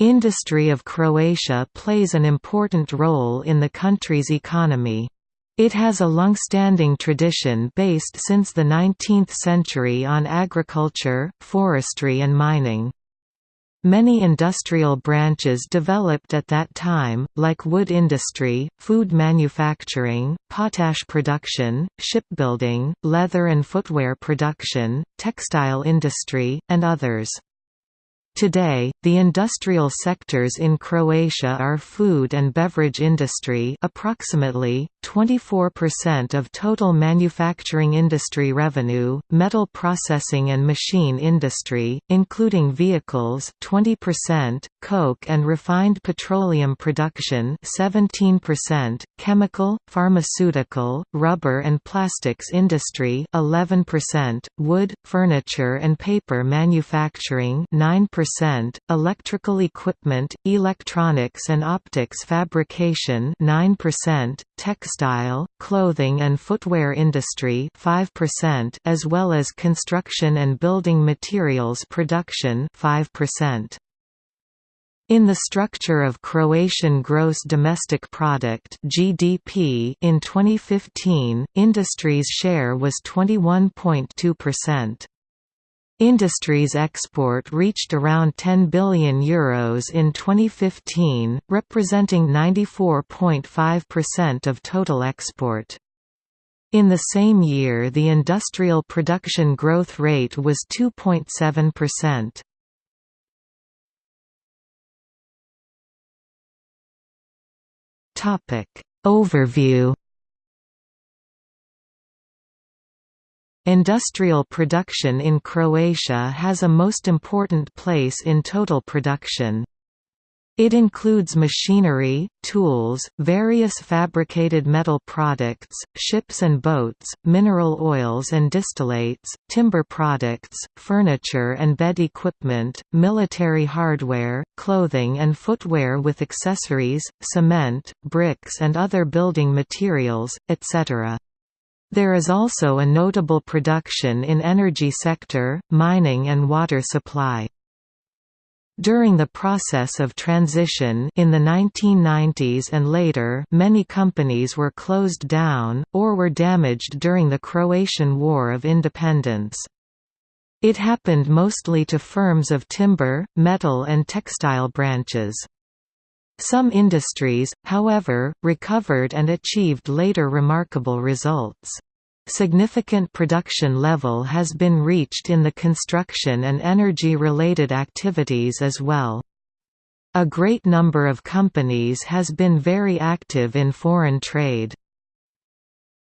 Industry of Croatia plays an important role in the country's economy. It has a long-standing tradition based since the 19th century on agriculture, forestry and mining. Many industrial branches developed at that time, like wood industry, food manufacturing, potash production, shipbuilding, leather and footwear production, textile industry, and others. Today, the industrial sectors in Croatia are food and beverage industry approximately, 24% of total manufacturing industry revenue, metal processing and machine industry, including vehicles 20%, coke and refined petroleum production 17%, chemical, pharmaceutical, rubber and plastics industry 11%, wood, furniture and paper manufacturing 9% electrical equipment, electronics and optics fabrication 9%, textile, clothing and footwear industry 5% as well as construction and building materials production 5%. In the structure of Croatian gross domestic product (GDP) in 2015, industry's share was 21.2%. Industries export reached around €10 billion Euros in 2015, representing 94.5% of total export. In the same year the industrial production growth rate was 2.7%. Overview Industrial production in Croatia has a most important place in total production. It includes machinery, tools, various fabricated metal products, ships and boats, mineral oils and distillates, timber products, furniture and bed equipment, military hardware, clothing and footwear with accessories, cement, bricks and other building materials, etc. There is also a notable production in energy sector, mining and water supply. During the process of transition in the 1990s and later many companies were closed down, or were damaged during the Croatian War of Independence. It happened mostly to firms of timber, metal and textile branches. Some industries, however, recovered and achieved later remarkable results. Significant production level has been reached in the construction and energy-related activities as well. A great number of companies has been very active in foreign trade.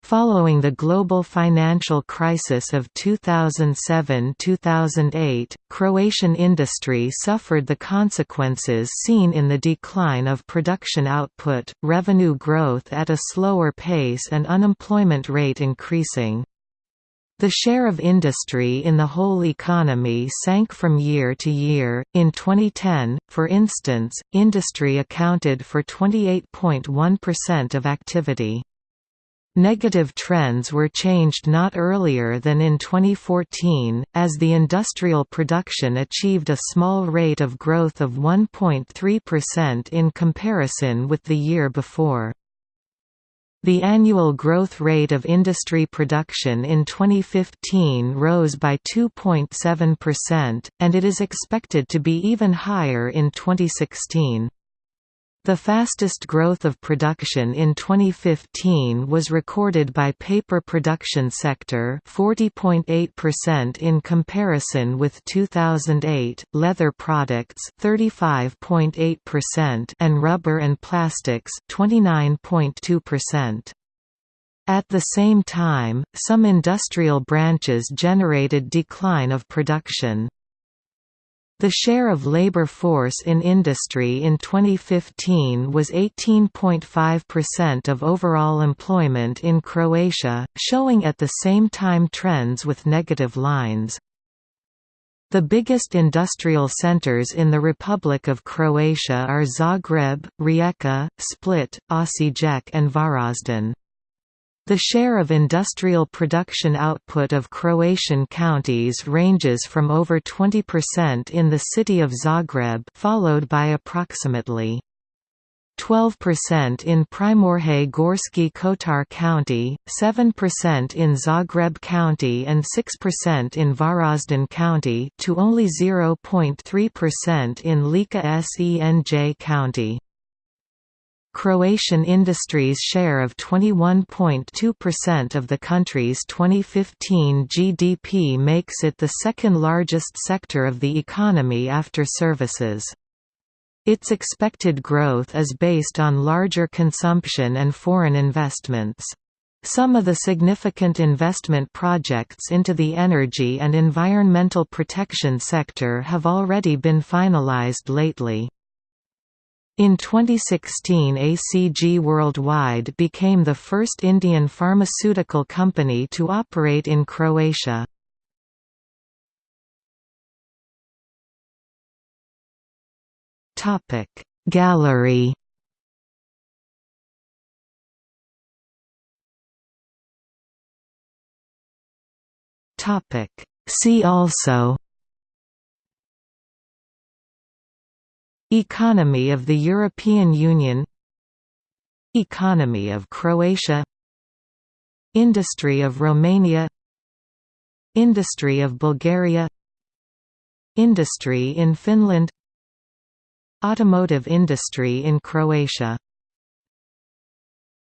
Following the global financial crisis of 2007–2008, Croatian industry suffered the consequences seen in the decline of production output, revenue growth at a slower pace and unemployment rate increasing. The share of industry in the whole economy sank from year to year. In 2010, for instance, industry accounted for 28.1% of activity. Negative trends were changed not earlier than in 2014, as the industrial production achieved a small rate of growth of 1.3% in comparison with the year before. The annual growth rate of industry production in 2015 rose by 2.7%, and it is expected to be even higher in 2016. The fastest growth of production in 2015 was recorded by paper production sector 40.8% in comparison with 2008, leather products 35.8% and rubber and plastics 29.2%. At the same time, some industrial branches generated decline of production. The share of labor force in industry in 2015 was 18.5% of overall employment in Croatia, showing at the same time trends with negative lines. The biggest industrial centers in the Republic of Croatia are Zagreb, Rijeka, Split, Osijek and Varaždin. The share of industrial production output of Croatian counties ranges from over 20% in the city of Zagreb followed by approximately 12% in Primorje Gorski Kotar County, 7% in Zagreb County and 6% in Varaždin County to only 0.3% in Lika Senj County. Croatian industry's share of 21.2% of the country's 2015 GDP makes it the second largest sector of the economy after services. Its expected growth is based on larger consumption and foreign investments. Some of the significant investment projects into the energy and environmental protection sector have already been finalized lately. In 2016 ACG Worldwide became the first Indian pharmaceutical company to operate in Croatia. Gallery See also Economy of the European Union. Economy of Croatia. Industry of Romania. Industry of Bulgaria. Industry in Finland. Automotive industry in Croatia